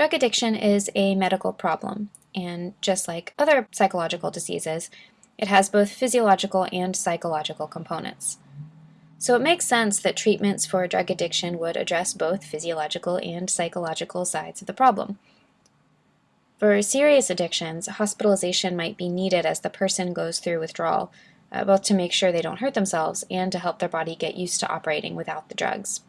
Drug addiction is a medical problem, and just like other psychological diseases, it has both physiological and psychological components. So it makes sense that treatments for drug addiction would address both physiological and psychological sides of the problem. For serious addictions, hospitalization might be needed as the person goes through withdrawal, uh, both to make sure they don't hurt themselves and to help their body get used to operating without the drugs.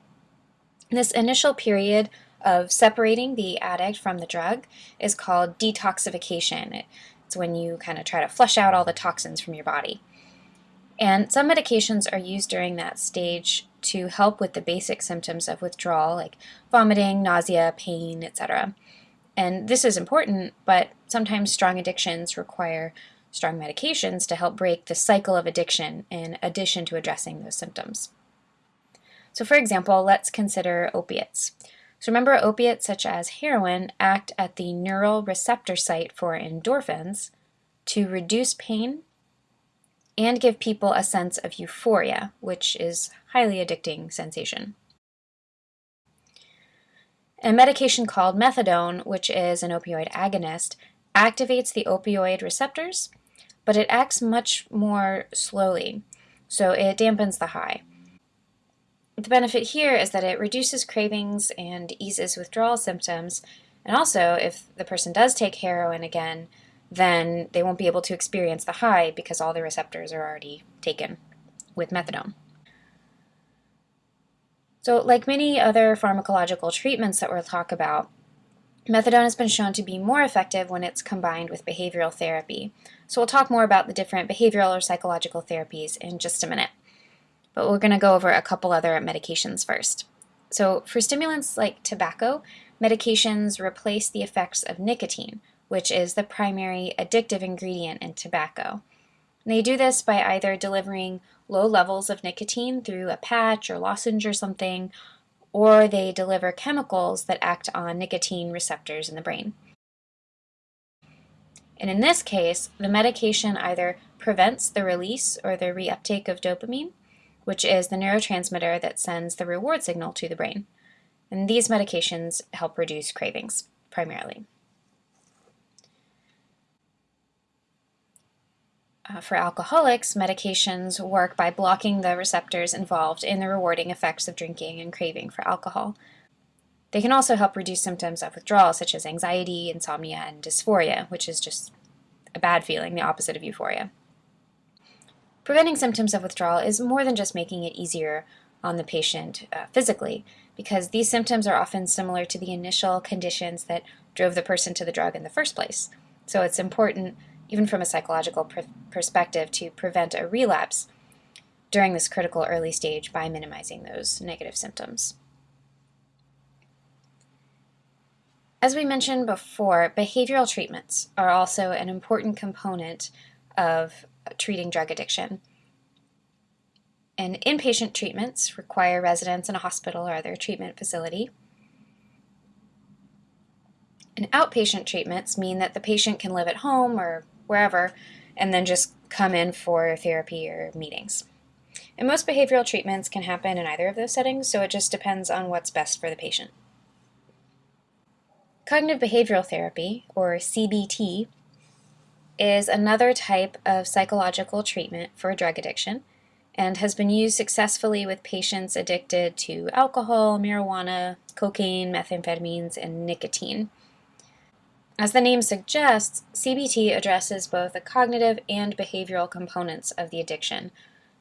This initial period of separating the addict from the drug is called detoxification. It's when you kind of try to flush out all the toxins from your body. And some medications are used during that stage to help with the basic symptoms of withdrawal, like vomiting, nausea, pain, etc. And this is important, but sometimes strong addictions require strong medications to help break the cycle of addiction in addition to addressing those symptoms. So for example, let's consider opiates. So remember opiates such as heroin act at the neural receptor site for endorphins to reduce pain and give people a sense of euphoria, which is highly addicting sensation. A medication called methadone, which is an opioid agonist, activates the opioid receptors, but it acts much more slowly, so it dampens the high. The benefit here is that it reduces cravings and eases withdrawal symptoms, and also, if the person does take heroin again, then they won't be able to experience the high because all the receptors are already taken with methadone. So like many other pharmacological treatments that we'll talk about, methadone has been shown to be more effective when it's combined with behavioral therapy. So we'll talk more about the different behavioral or psychological therapies in just a minute. But we're going to go over a couple other medications first. So for stimulants like tobacco, medications replace the effects of nicotine, which is the primary addictive ingredient in tobacco. And they do this by either delivering low levels of nicotine through a patch or lozenge or something, or they deliver chemicals that act on nicotine receptors in the brain. And in this case, the medication either prevents the release or the reuptake of dopamine, which is the neurotransmitter that sends the reward signal to the brain. And these medications help reduce cravings, primarily. Uh, for alcoholics, medications work by blocking the receptors involved in the rewarding effects of drinking and craving for alcohol. They can also help reduce symptoms of withdrawal, such as anxiety, insomnia, and dysphoria, which is just a bad feeling, the opposite of euphoria. Preventing symptoms of withdrawal is more than just making it easier on the patient uh, physically, because these symptoms are often similar to the initial conditions that drove the person to the drug in the first place. So it's important even from a psychological pr perspective, to prevent a relapse during this critical early stage by minimizing those negative symptoms. As we mentioned before, behavioral treatments are also an important component of treating drug addiction. And inpatient treatments require residence in a hospital or other treatment facility. And outpatient treatments mean that the patient can live at home or wherever, and then just come in for therapy or meetings. And most behavioral treatments can happen in either of those settings, so it just depends on what's best for the patient. Cognitive behavioral therapy, or CBT, is another type of psychological treatment for drug addiction and has been used successfully with patients addicted to alcohol, marijuana, cocaine, methamphetamines, and nicotine. As the name suggests, CBT addresses both the cognitive and behavioral components of the addiction.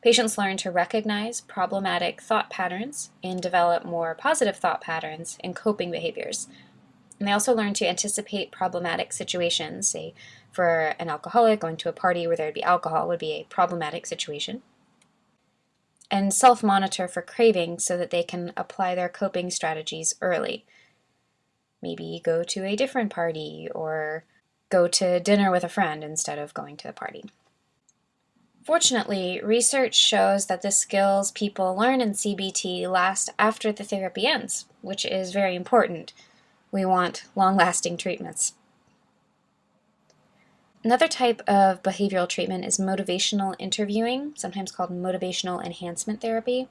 Patients learn to recognize problematic thought patterns and develop more positive thought patterns and coping behaviors. And they also learn to anticipate problematic situations, say for an alcoholic going to a party where there would be alcohol would be a problematic situation. And self-monitor for cravings so that they can apply their coping strategies early maybe go to a different party or go to dinner with a friend instead of going to the party. Fortunately, research shows that the skills people learn in CBT last after the therapy ends, which is very important. We want long-lasting treatments. Another type of behavioral treatment is motivational interviewing, sometimes called motivational enhancement therapy.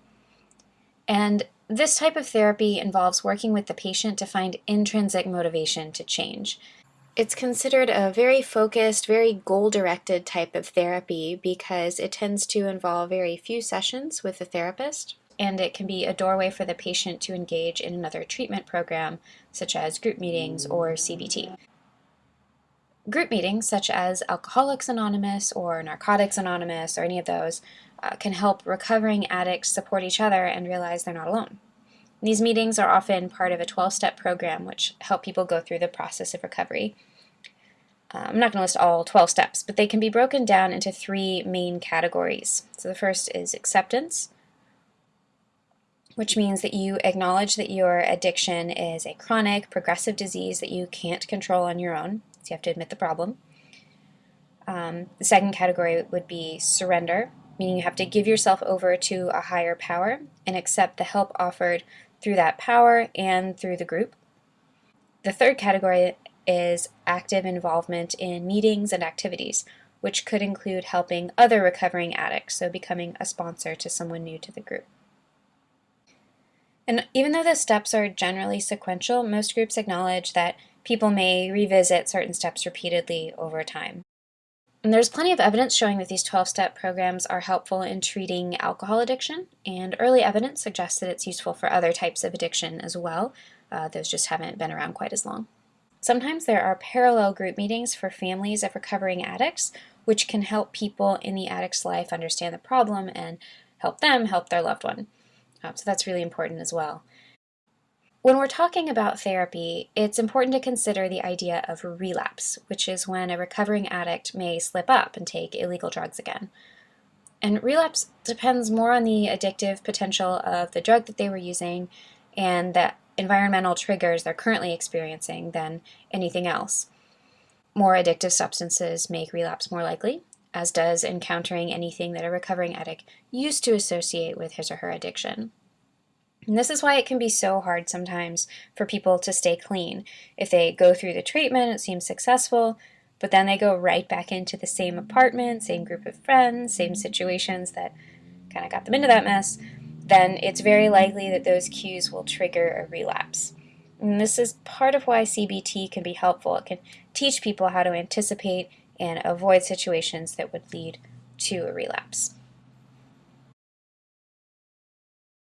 And This type of therapy involves working with the patient to find intrinsic motivation to change. It's considered a very focused, very goal-directed type of therapy because it tends to involve very few sessions with the therapist, and it can be a doorway for the patient to engage in another treatment program, such as group meetings or CBT. Group meetings, such as Alcoholics Anonymous or Narcotics Anonymous or any of those, uh, can help recovering addicts support each other and realize they're not alone. These meetings are often part of a 12-step program which help people go through the process of recovery. Uh, I'm not going to list all 12 steps, but they can be broken down into three main categories. So the first is acceptance, which means that you acknowledge that your addiction is a chronic, progressive disease that you can't control on your own. So you have to admit the problem. Um, the second category would be surrender, meaning you have to give yourself over to a higher power and accept the help offered through that power and through the group. The third category is active involvement in meetings and activities, which could include helping other recovering addicts, so becoming a sponsor to someone new to the group. And even though the steps are generally sequential, most groups acknowledge that people may revisit certain steps repeatedly over time. And there's plenty of evidence showing that these 12-step programs are helpful in treating alcohol addiction, and early evidence suggests that it's useful for other types of addiction as well. Uh, those just haven't been around quite as long. Sometimes there are parallel group meetings for families of recovering addicts, which can help people in the addict's life understand the problem and help them help their loved one. Um, so that's really important as well. When we're talking about therapy, it's important to consider the idea of relapse, which is when a recovering addict may slip up and take illegal drugs again. And relapse depends more on the addictive potential of the drug that they were using and the environmental triggers they're currently experiencing than anything else. More addictive substances make relapse more likely, as does encountering anything that a recovering addict used to associate with his or her addiction. And this is why it can be so hard sometimes for people to stay clean. If they go through the treatment, it seems successful, but then they go right back into the same apartment, same group of friends, same situations that kind of got them into that mess, then it's very likely that those cues will trigger a relapse. And this is part of why CBT can be helpful. It can teach people how to anticipate and avoid situations that would lead to a relapse.